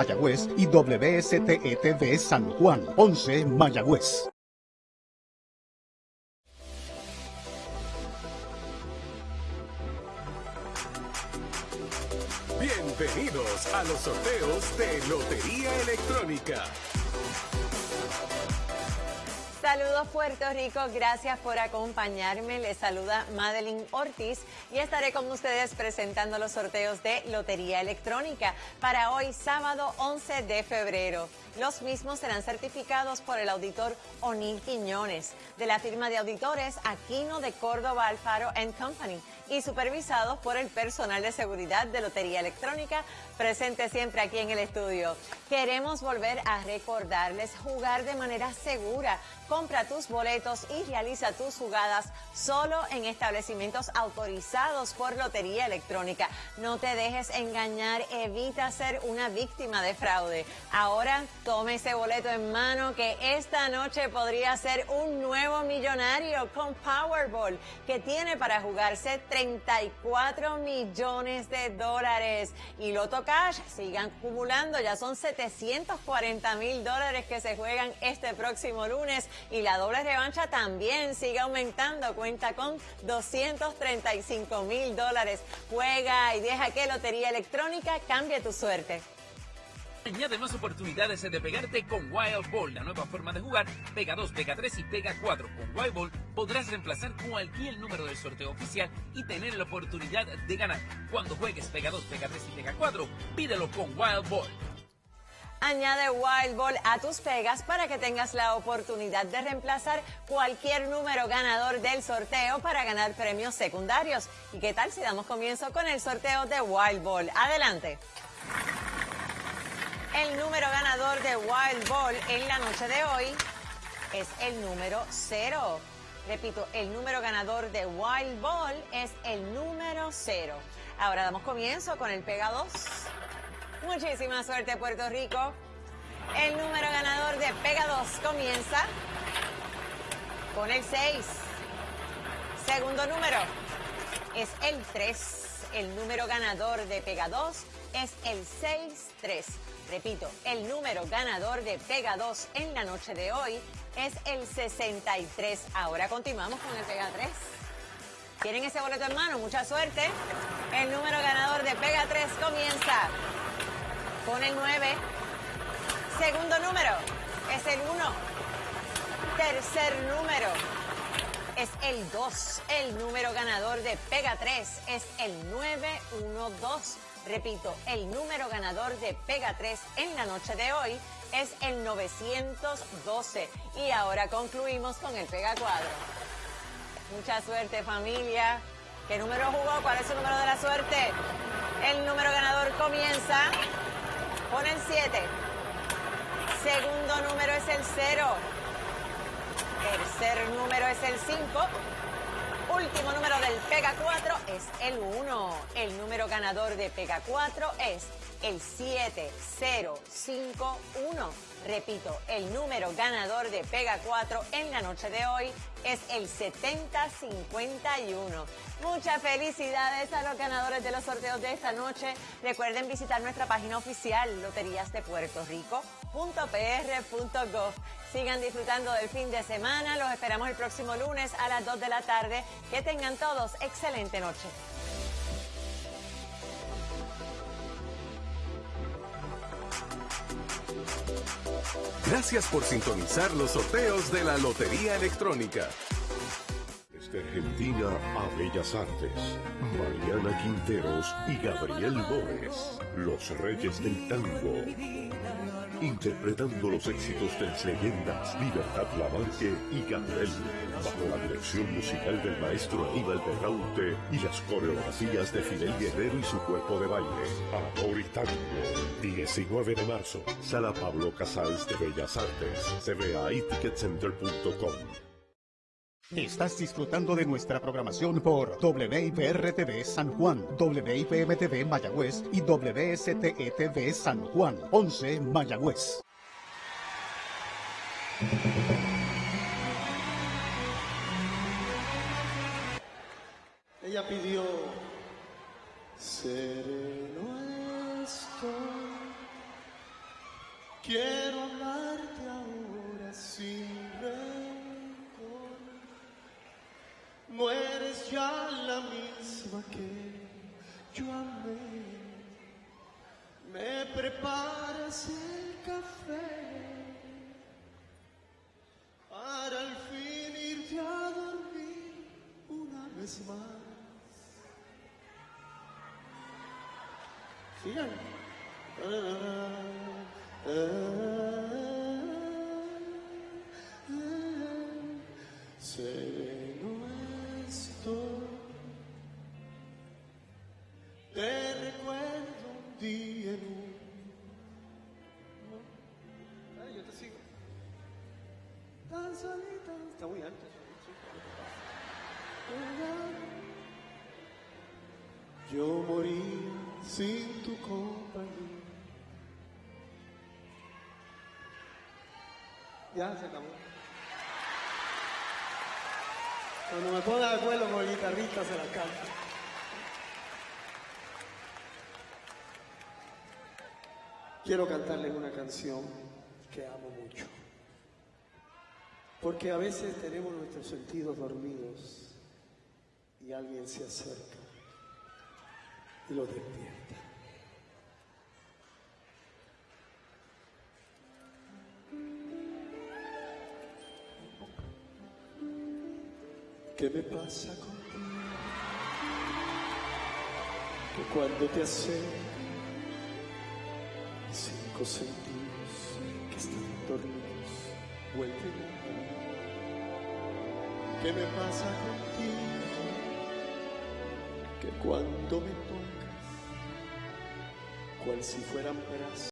Mayagüez y WSTETV San Juan, 11 Mayagüez. Bienvenidos a los sorteos de Lotería Electrónica. Saludos Puerto Rico, gracias por acompañarme. Les saluda Madeline Ortiz y estaré con ustedes presentando los sorteos de Lotería Electrónica para hoy sábado 11 de febrero. Los mismos serán certificados por el auditor O'Neill Quiñones de la firma de auditores Aquino de Córdoba Alfaro Company y supervisados por el personal de seguridad de Lotería Electrónica presente siempre aquí en el estudio. Queremos volver a recordarles jugar de manera segura. Compra tus boletos y realiza tus jugadas solo en establecimientos autorizados por Lotería Electrónica. No te dejes engañar, evita ser una víctima de fraude. Ahora tome ese boleto en mano que esta noche podría ser un nuevo millonario con Powerball que tiene para jugarse 34 millones de dólares. Y Loto Cash sigan acumulando, ya son 740 mil dólares que se juegan este próximo lunes y la doble revancha también sigue aumentando, cuenta con 235 mil dólares. Juega y deja que Lotería Electrónica cambie tu suerte. Añade más oportunidades de pegarte con Wild Ball, la nueva forma de jugar. Pega 2, pega 3 y pega 4. Con Wild Ball podrás reemplazar cualquier número del sorteo oficial y tener la oportunidad de ganar. Cuando juegues pega 2, pega 3 y pega 4, pídelo con Wild Ball. Añade Wild Ball a tus pegas para que tengas la oportunidad de reemplazar cualquier número ganador del sorteo para ganar premios secundarios. ¿Y qué tal si damos comienzo con el sorteo de Wild Ball? Adelante. El número ganador de Wild Ball en la noche de hoy es el número 0. Repito, el número ganador de Wild Ball es el número 0. Ahora damos comienzo con el Pega 2. Muchísima suerte Puerto Rico. El número ganador de Pega 2 comienza con el 6. Segundo número es el 3. El número ganador de Pega 2 es el 6-3. Repito, el número ganador de Pega 2 en la noche de hoy es el 63. Ahora continuamos con el Pega 3. ¿Tienen ese boleto en mano? Mucha suerte. El número ganador de Pega 3 comienza con el 9. Segundo número es el 1. Tercer número es el 2. El número ganador de Pega 3 es el 912. Repito, el número ganador de Pega 3 en la noche de hoy es el 912. Y ahora concluimos con el Pega 4. Mucha suerte familia. ¿Qué número jugó? ¿Cuál es su número de la suerte? El número ganador comienza con el 7. Segundo número es el 0. Tercer número es el 5 último número del Pega 4 es el 1. El número ganador de Pega 4 es el 7051. Repito, el número ganador de Pega 4 en la noche de hoy es el 7051. Muchas felicidades a los ganadores de los sorteos de esta noche. Recuerden visitar nuestra página oficial loteriasdepuertorico.pr.gov. Sigan disfrutando del fin de semana. Los esperamos el próximo lunes a las 2 de la tarde. Que tengan todos excelente noche. Gracias por sintonizar los sorteos de la Lotería Electrónica. Desde Argentina a Bellas Artes, Mariana Quinteros y Gabriel Bóez, los reyes del tango. Interpretando los éxitos de las leyendas Libertad Lamarque y Gabriel, bajo la dirección musical del maestro Aníbal Berraute y las coreografías de Fidel Guerrero y su cuerpo de baile. Amor y Tango, 19 de marzo, Sala Pablo Casals de Bellas Artes, cba y ticketcenter.com. Estás disfrutando de nuestra programación por WIPR-TV San Juan, WIPM-TV Mayagüez y WSTETV San Juan, 11 Mayagüez. Ella pidió sereno estoy Quiero amarte ahora sin ya la misma que yo amé. Me preparas el café para al fin irte a dormir una vez más. Sigan. Sereno Te recuerdo un día en un. Ay, yo te sigo. Tan solita. Está muy alto. Yo morí sin tu compañía. Ya se acabó. Cuando me ponga de acuerdo con el guitarrista se la canto. Quiero cantarles una canción que amo mucho. Porque a veces tenemos nuestros sentidos dormidos y alguien se acerca y los despierta. ¿Qué me pasa contigo? Que cuando te acercas, cinco sentidos que están dormidos vuelven a hablar. ¿Qué me pasa contigo? Que cuando me tocas, cual si fueran brazos,